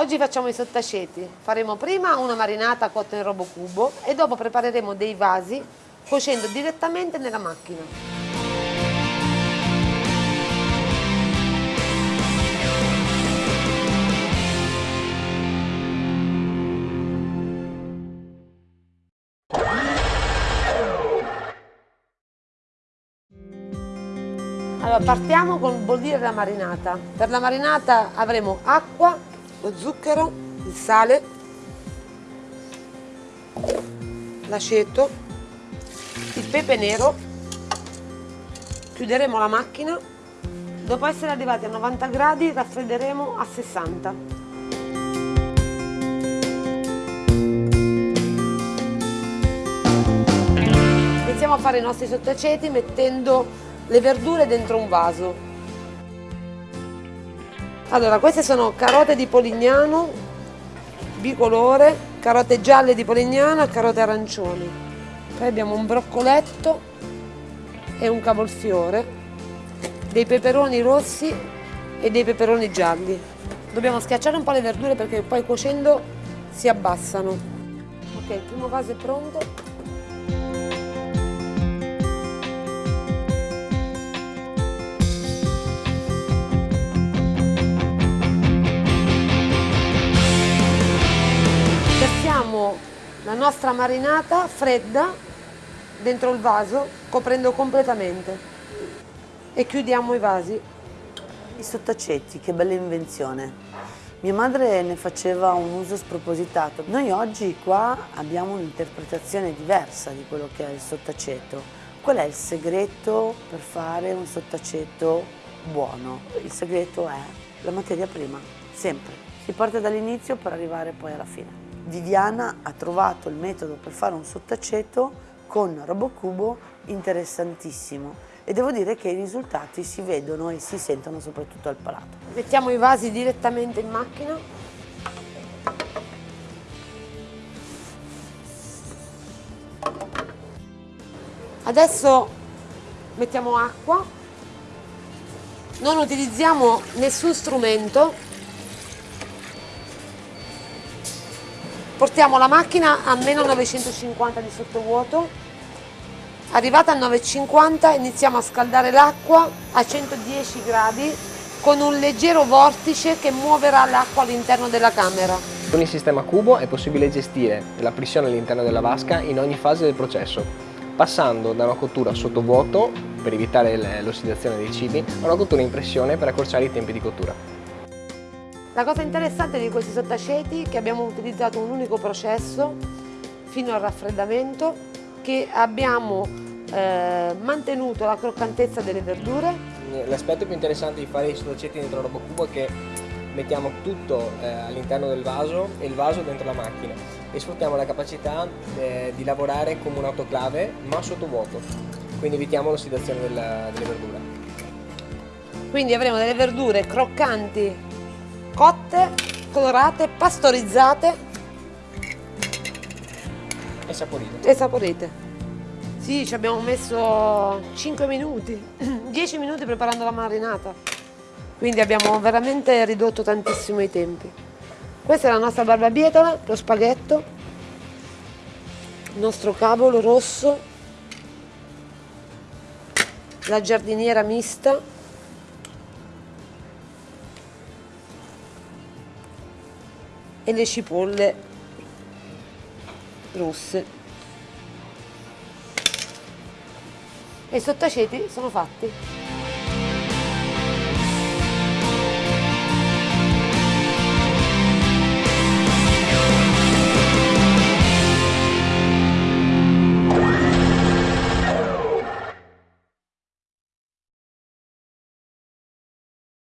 Oggi facciamo i sottaceti. Faremo prima una marinata cotta in robocubo e dopo prepareremo dei vasi cuocendo direttamente nella macchina. Allora, partiamo con bollire la marinata. Per la marinata avremo acqua, lo zucchero, il sale, l'aceto, il pepe nero. Chiuderemo la macchina. Dopo essere arrivati a 90 gradi raffredderemo a 60. Iniziamo a fare i nostri sottaceti mettendo le verdure dentro un vaso. Allora, queste sono carote di Polignano, bicolore, carote gialle di Polignano e carote arancioni. Poi abbiamo un broccoletto e un cavolfiore, dei peperoni rossi e dei peperoni gialli. Dobbiamo schiacciare un po' le verdure perché poi cuocendo si abbassano. Ok, il primo vaso è pronto. La nostra marinata fredda dentro il vaso coprendo completamente e chiudiamo i vasi. I sottacetti, che bella invenzione. Mia madre ne faceva un uso spropositato. Noi oggi qua abbiamo un'interpretazione diversa di quello che è il sottaceto. Qual è il segreto per fare un sottaceto buono? Il segreto è la materia prima, sempre. Si parte dall'inizio per arrivare poi alla fine. Viviana ha trovato il metodo per fare un sottaceto con Robocubo interessantissimo e devo dire che i risultati si vedono e si sentono soprattutto al palato. Mettiamo i vasi direttamente in macchina. Adesso mettiamo acqua, non utilizziamo nessun strumento Portiamo la macchina a meno 950 di sottovuoto, arrivata a 950 iniziamo a scaldare l'acqua a 110 gradi con un leggero vortice che muoverà l'acqua all'interno della camera. Con il sistema cubo è possibile gestire la pressione all'interno della vasca in ogni fase del processo, passando da una cottura sottovuoto per evitare l'ossidazione dei cibi a una cottura in pressione per accorciare i tempi di cottura. La cosa interessante di questi sottaceti è che abbiamo utilizzato un unico processo fino al raffreddamento che abbiamo eh, mantenuto la croccantezza delle verdure. L'aspetto più interessante di fare i sottaceti dentro robocubo è che mettiamo tutto eh, all'interno del vaso e il vaso dentro la macchina e sfruttiamo la capacità eh, di lavorare come un'autoclave ma sotto vuoto, quindi evitiamo l'ossidazione delle verdure. Quindi avremo delle verdure croccanti cotte, colorate, pastorizzate e saporite. E saporite. Sì, ci abbiamo messo 5 minuti, 10 minuti preparando la marinata. Quindi abbiamo veramente ridotto tantissimo i tempi. Questa è la nostra barbabietola, lo spaghetto, il nostro cavolo rosso, la giardiniera mista, e le cipolle rosse e i sottaceti sono fatti